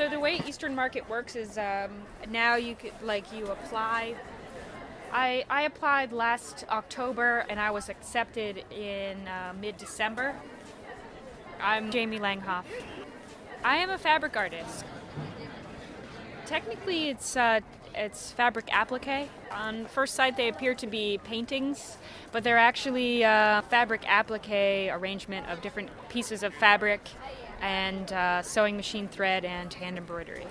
So the way Eastern Market works is um, now you could like you apply. I I applied last October and I was accepted in uh, mid December. I'm Jamie Langhoff. I am a fabric artist. Technically, it's uh, it's fabric applique. On first sight, they appear to be paintings, but they're actually uh, fabric applique arrangement of different pieces of fabric and uh, sewing machine thread and hand embroidery.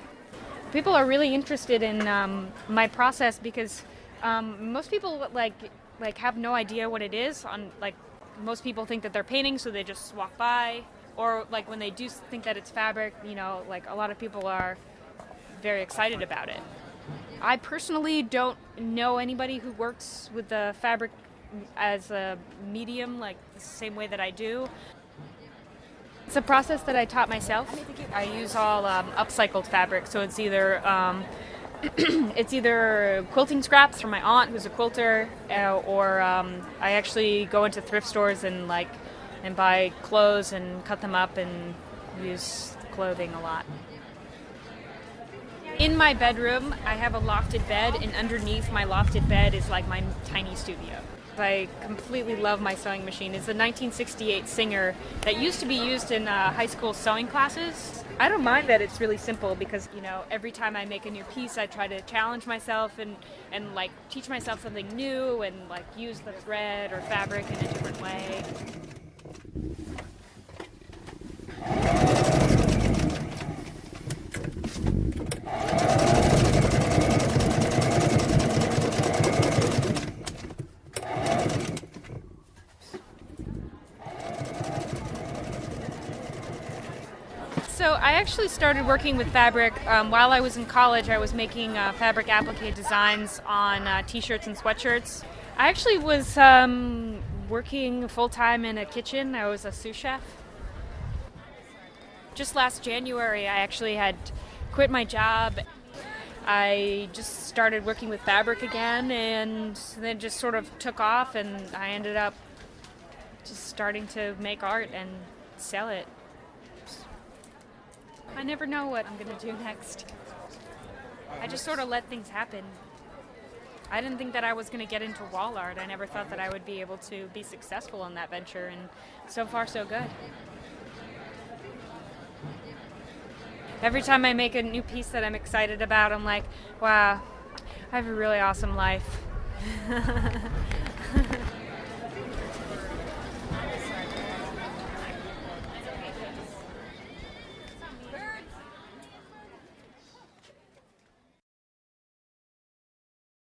People are really interested in um, my process because um, most people like like have no idea what it is. On like most people think that they're painting, so they just walk by, or like when they do think that it's fabric, you know, like a lot of people are very excited about it. I personally don't know anybody who works with the fabric as a medium, like the same way that I do. It's a process that I taught myself. I use all um, upcycled fabric, so it's either um, it's either quilting scraps from my aunt, who's a quilter, uh, or um, I actually go into thrift stores and like and buy clothes and cut them up and use clothing a lot. In my bedroom, I have a lofted bed, and underneath my lofted bed is like my tiny studio. I completely love my sewing machine. It's a 1968 Singer that used to be used in uh, high school sewing classes. I don't mind that it's really simple because you know every time I make a new piece, I try to challenge myself and and like teach myself something new and like use the thread or fabric in a different way. So I actually started working with fabric um, while I was in college. I was making uh, fabric applique designs on uh, t-shirts and sweatshirts. I actually was um, working full-time in a kitchen. I was a sous chef. Just last January, I actually had quit my job. I just started working with fabric again and then just sort of took off and I ended up just starting to make art and sell it. I never know what I'm going to do next. I just sort of let things happen. I didn't think that I was going to get into wall art. I never thought that I would be able to be successful in that venture, and so far, so good. Every time I make a new piece that I'm excited about, I'm like, wow, I have a really awesome life.